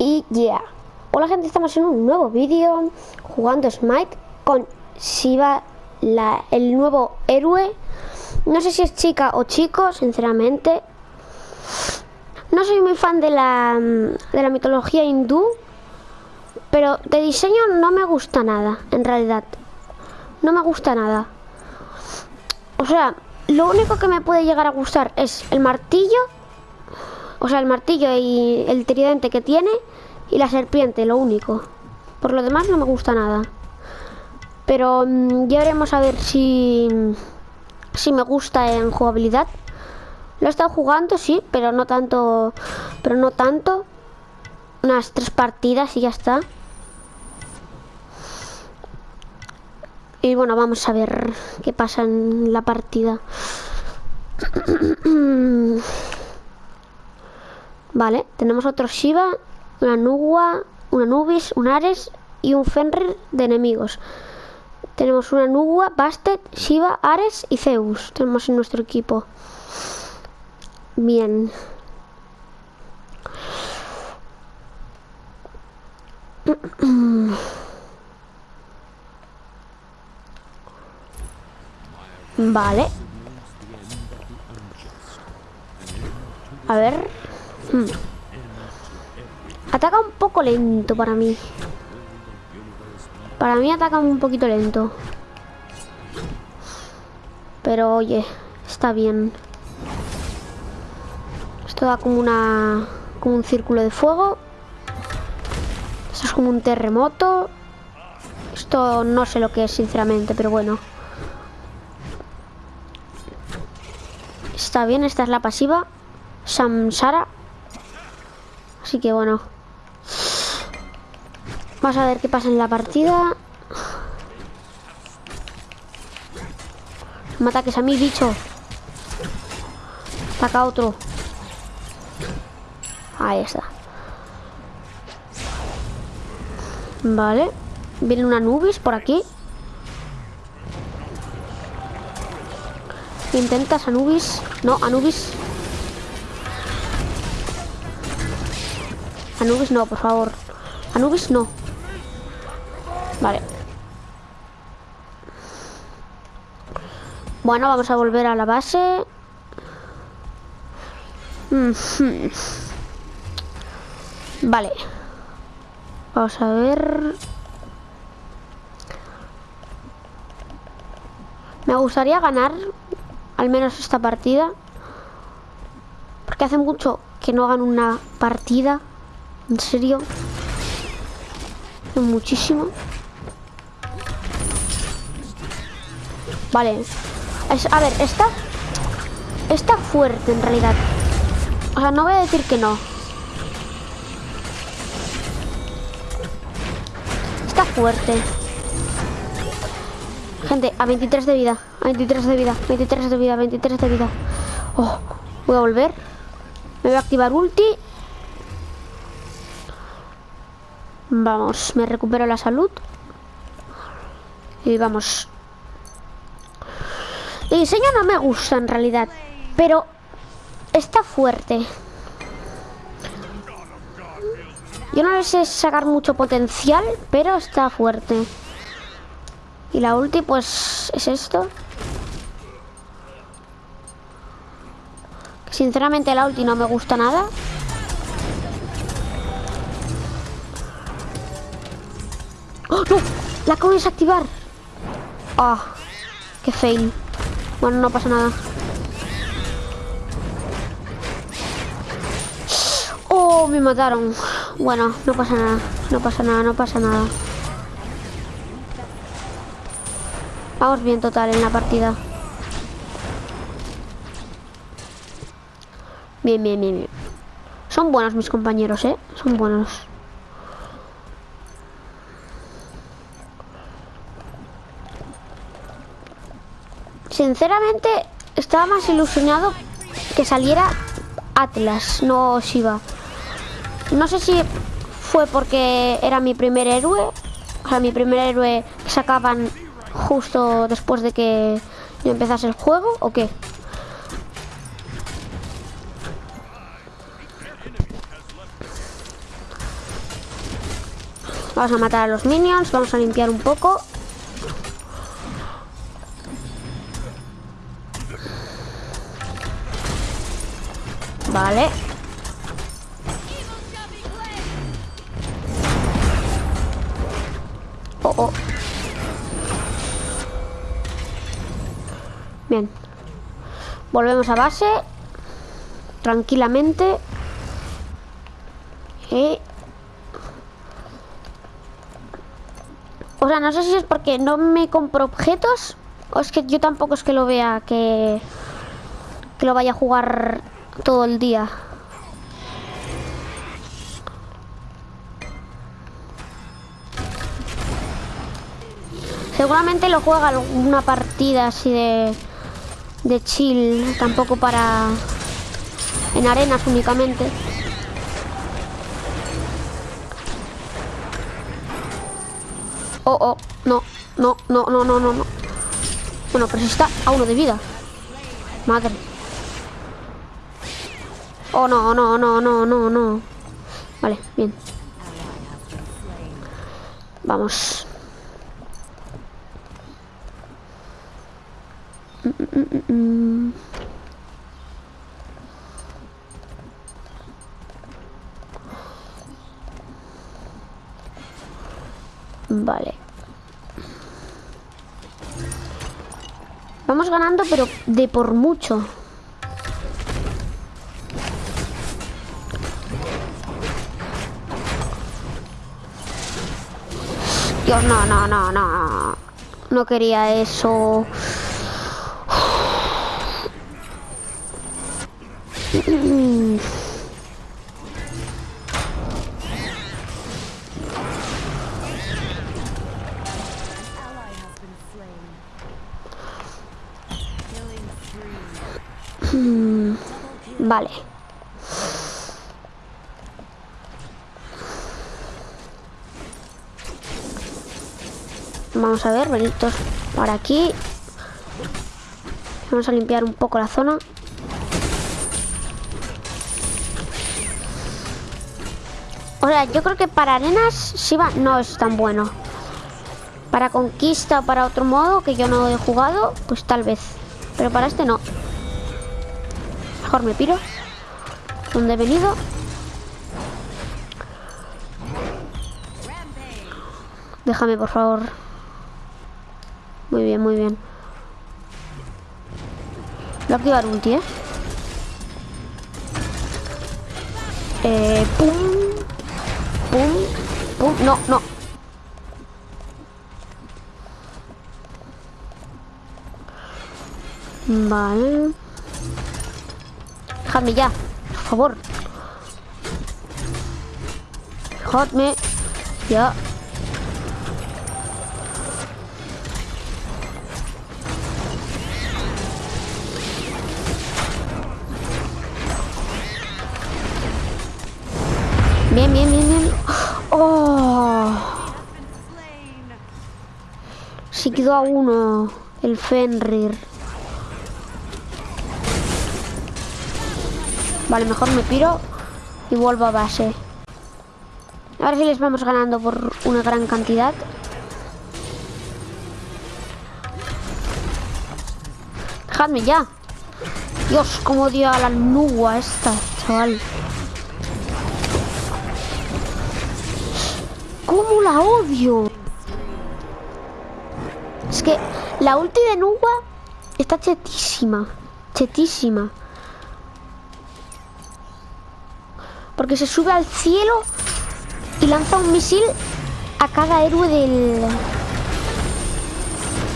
Y ya. Hola gente, estamos en un nuevo vídeo jugando Smite con Shiva, la, el nuevo héroe. No sé si es chica o chico, sinceramente. No soy muy fan de la, de la mitología hindú, pero de diseño no me gusta nada, en realidad. No me gusta nada. O sea, lo único que me puede llegar a gustar es el martillo o sea, el martillo y el tridente que tiene y la serpiente, lo único. Por lo demás no me gusta nada. Pero mm, ya veremos a ver si, si me gusta en jugabilidad. Lo he estado jugando, sí, pero no tanto. Pero no tanto. Unas tres partidas y ya está. Y bueno, vamos a ver qué pasa en la partida. Vale, tenemos otro Shiva, una Nugua, una Nubis, un Ares y un Fenrir de enemigos. Tenemos una Nugua, Bastet, Shiva, Ares y Zeus. Tenemos en nuestro equipo. Bien. Vale. A ver. Hmm. Ataca un poco lento para mí. Para mí ataca un poquito lento. Pero oye, está bien. Esto da como una... Como un círculo de fuego. Esto es como un terremoto. Esto no sé lo que es, sinceramente, pero bueno. Está bien, esta es la pasiva. Samsara. Así que bueno. Vamos a ver qué pasa en la partida. No me ataques a mí, bicho. Ataca otro. Ahí está. Vale. Viene una Nubis por aquí. Intentas Anubis. No, Anubis. Anubis no, por favor. Anubis no. Vale. Bueno, vamos a volver a la base. Vale. Vamos a ver. Me gustaría ganar al menos esta partida. Porque hace mucho que no hagan una partida. ¿En serio? Muchísimo. Vale. a ver, está... Está fuerte en realidad. O sea, no voy a decir que no. Está fuerte. Gente, a 23 de vida. A 23 de vida. 23 de vida. 23 de vida. Oh, voy a volver. Me voy a activar ulti. Vamos, me recupero la salud. Y vamos. El diseño no me gusta en realidad, pero está fuerte. Yo no le sé sacar mucho potencial, pero está fuerte. Y la ulti, pues, es esto. Sinceramente la ulti no me gusta nada. ¡Oh, no! La acabo de desactivar. Ah, qué fail. Bueno, no pasa nada. Oh, me mataron. Bueno, no pasa nada. No pasa nada, no pasa nada. Vamos bien total en la partida. Bien, bien, bien, bien. Son buenos mis compañeros, ¿eh? Son buenos. Sinceramente, estaba más ilusionado que saliera Atlas, no Shiva. No sé si fue porque era mi primer héroe, o sea, mi primer héroe que sacaban justo después de que yo empezase el juego, o qué. Vamos a matar a los minions, vamos a limpiar un poco. Vale. Oh, oh. Bien. Volvemos a base. Tranquilamente. Y... O sea, no sé si es porque no me compro objetos o es que yo tampoco es que lo vea que, que lo vaya a jugar todo el día. Seguramente lo juega alguna partida así de, de chill, tampoco para... en arenas únicamente. Oh, oh, no, no, no, no, no, no, no. Bueno, pero si está a uno de vida. Madre. Oh, no, no, no, no, no, no. Vale, bien. Vamos. Vale. Vamos ganando, pero de por mucho. Dios, no, no, no, no. No quería eso. Vale. Vamos a ver, benitos por aquí. Vamos a limpiar un poco la zona. O sea, yo creo que para arenas Shiva no es tan bueno. Para conquista o para otro modo que yo no he jugado, pues tal vez. Pero para este no. Mejor me piro. ¿Dónde he venido? Déjame, por favor. Muy bien, muy bien. Voy a activar ulti, ¿eh? Eh, pum. Pum. Pum. No, no. Vale. Dejadme ya, por favor. Dejadme ya. Bien, bien, bien, bien. Oh. Se quedó a uno el Fenrir. Vale, mejor me piro y vuelvo a base. A ver si les vamos ganando por una gran cantidad. Dejadme ya. Dios, cómo odio a la nubia esta, chaval. La odio? Es que la ulti de Nuba está chetísima. Chetísima. Porque se sube al cielo y lanza un misil a cada héroe del...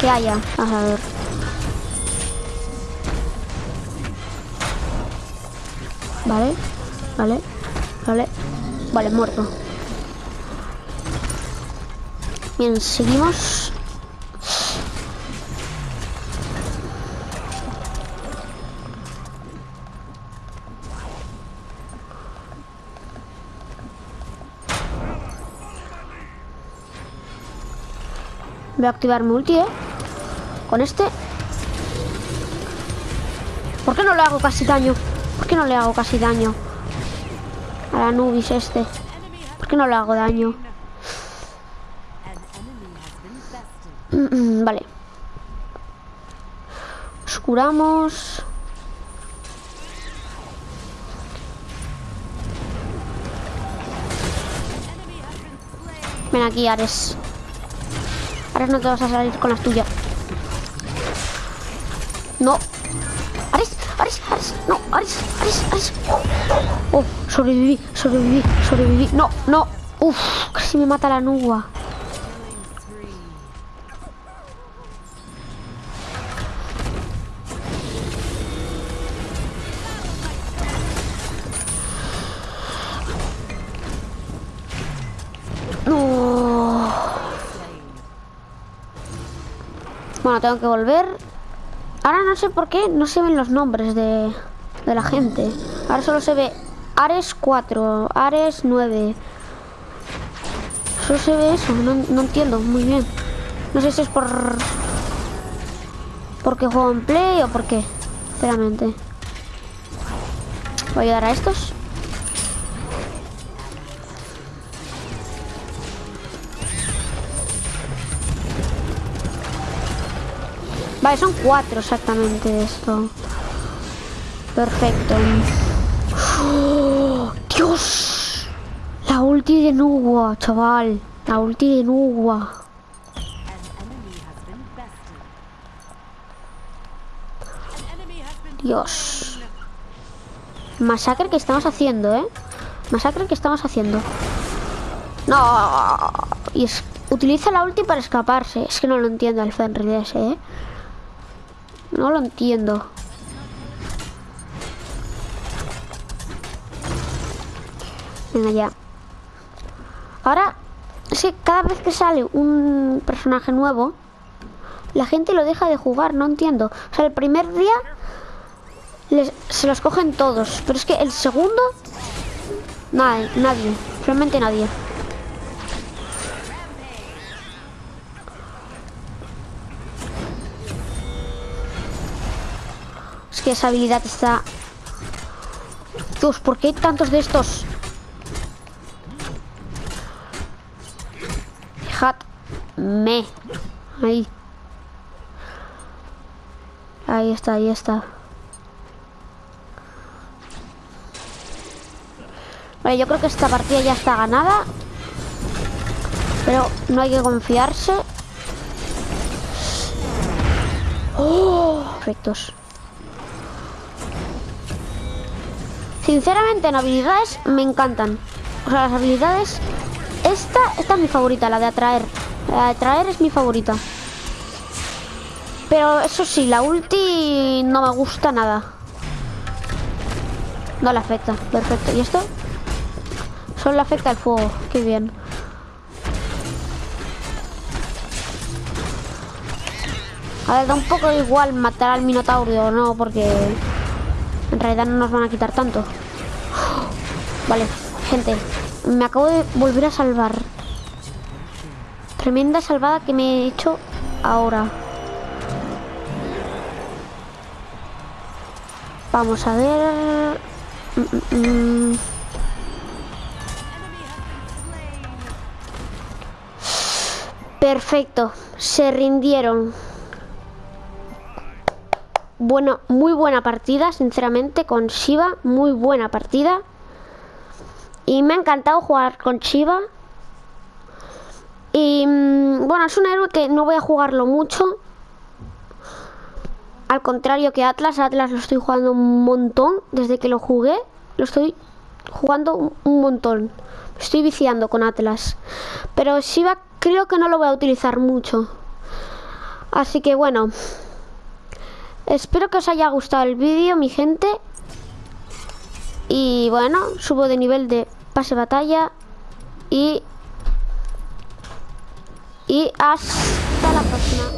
Que haya. A. Vale, vale, vale. Vale, muerto. Bien, seguimos. Voy a activar multi, ¿eh? Con este. ¿Por qué no le hago casi daño? ¿Por qué no le hago casi daño? A la Nubis este. ¿Por qué no le hago daño? vale. Nos curamos. Ven aquí, Ares. Ares, no te vas a salir con las tuyas. No. Ares, Ares, Ares. No, Ares, Ares, Ares. Oh, sobreviví, sobreviví, sobreviví. No, no. Uf, casi me mata la nubia. Bueno, tengo que volver. Ahora no sé por qué no se ven los nombres de, de la gente. Ahora solo se ve Ares 4, Ares 9. Solo se ve eso, no, entiendo muy bien. No sé si es por... Porque juego en play o por qué. Sinceramente. Voy a ayudar a estos. Son cuatro exactamente esto. Perfecto. ¡Oh, ¡Dios! La ulti de Nugua, chaval. La ulti de Nugua. Dios. Masacre que estamos haciendo, ¿eh? Masacre que estamos haciendo. No. Y es, utiliza la ulti para escaparse. Es que no lo entiendo el Fenrir ese, ¿eh? No lo entiendo. Venga ya. Ahora, es que cada vez que sale un personaje nuevo, la gente lo deja de jugar, no entiendo. O sea, el primer día les- se los cogen todos, pero es que el segundo, nadie, nadie, realmente nadie. Esa habilidad está... Dios, ¿por qué hay tantos de estos? Fijadme. Ahí. Ahí está, ahí está. Vale, yo creo que esta partida ya está ganada. Pero no hay que confiarse. ¡Oh! Perfectos. Sinceramente en habilidades me encantan. O sea, las habilidades... Esta, esta es mi favorita, la de atraer. La de atraer es mi favorita. Pero eso sí, la ulti no me gusta nada. No le afecta, perfecto. ¿Y esto? Solo le afecta el fuego, qué bien. A ver, da un poco igual matar al Minotauro no, porque en realidad no nos van a quitar tanto. Vale, gente, me acabo de volver a salvar. Tremenda salvada que me he hecho ahora. Vamos a ver... Perfecto, se rindieron. Bueno, muy buena partida, sinceramente, con Shiva, muy buena partida. Y me ha encantado jugar con Shiva. Y mm, bueno, es un héroe que no voy a jugarlo mucho. Al contrario que Atlas, Atlas lo estoy jugando un montón. Desde que lo jugué, lo estoy jugando un- montón. Estoy viciando con Atlas. Pero Shiva creo que no lo voy a utilizar mucho. Así que bueno. Espero que os haya gustado el vídeo, mi gente. Y bueno, subo de nivel de pase batalla. Y... Y hasta la próxima.